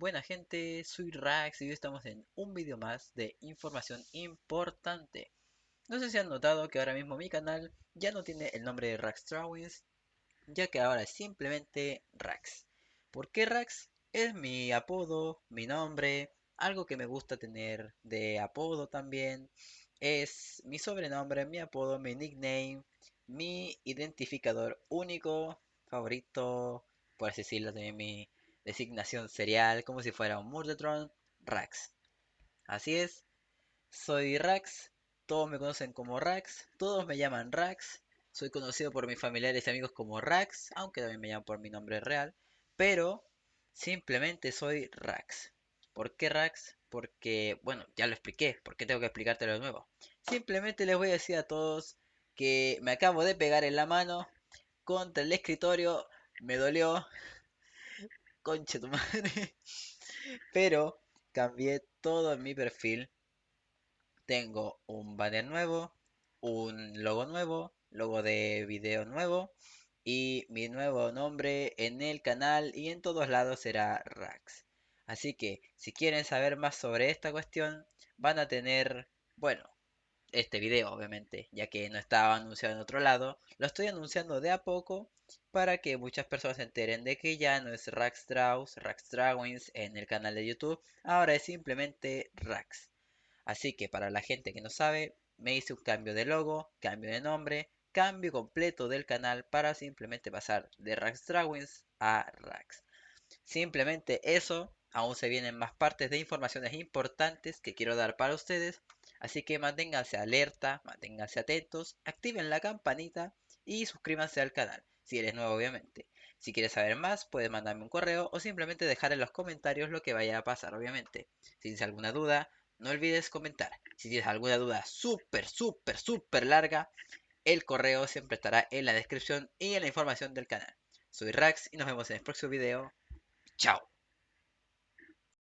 Buena gente, soy Rax y hoy estamos en un vídeo más de información importante. No sé si han notado que ahora mismo mi canal ya no tiene el nombre de Rax Drawings, ya que ahora es simplemente Rax. ¿Por qué Rax? Es mi apodo, mi nombre, algo que me gusta tener de apodo también. Es mi sobrenombre, mi apodo, mi nickname, mi identificador único, favorito, por así decirlo, también mi designación serial, como si fuera un Murdertron, Rax. Así es, soy Rax, todos me conocen como Rax, todos me llaman Rax, soy conocido por mis familiares y amigos como Rax, aunque también me llaman por mi nombre real, pero simplemente soy Rax. ¿Por qué Rax? Porque, bueno, ya lo expliqué, ¿por qué tengo que explicártelo de nuevo? Simplemente les voy a decir a todos que me acabo de pegar en la mano contra el escritorio, me dolió, conche tu madre. Pero cambié todo en mi perfil. Tengo un banner nuevo, un logo nuevo, logo de video nuevo y mi nuevo nombre en el canal y en todos lados será Rax. Así que si quieren saber más sobre esta cuestión, van a tener, bueno, este video obviamente, ya que no estaba anunciado en otro lado, lo estoy anunciando de a poco para que muchas personas se enteren de que ya no es Rax Draws, Rax Drawings en el canal de YouTube, ahora es simplemente Rax. Así que para la gente que no sabe, me hice un cambio de logo, cambio de nombre, cambio completo del canal para simplemente pasar de Rax Drawings a Rax. Simplemente eso, aún se vienen más partes de informaciones importantes que quiero dar para ustedes, así que manténganse alerta, manténganse atentos, activen la campanita y suscríbanse al canal si eres nuevo obviamente. Si quieres saber más, puedes mandarme un correo o simplemente dejar en los comentarios lo que vaya a pasar obviamente. Si tienes alguna duda, no olvides comentar. Si tienes alguna duda súper, súper, súper larga, el correo siempre estará en la descripción y en la información del canal. Soy Rax y nos vemos en el próximo video. Chao.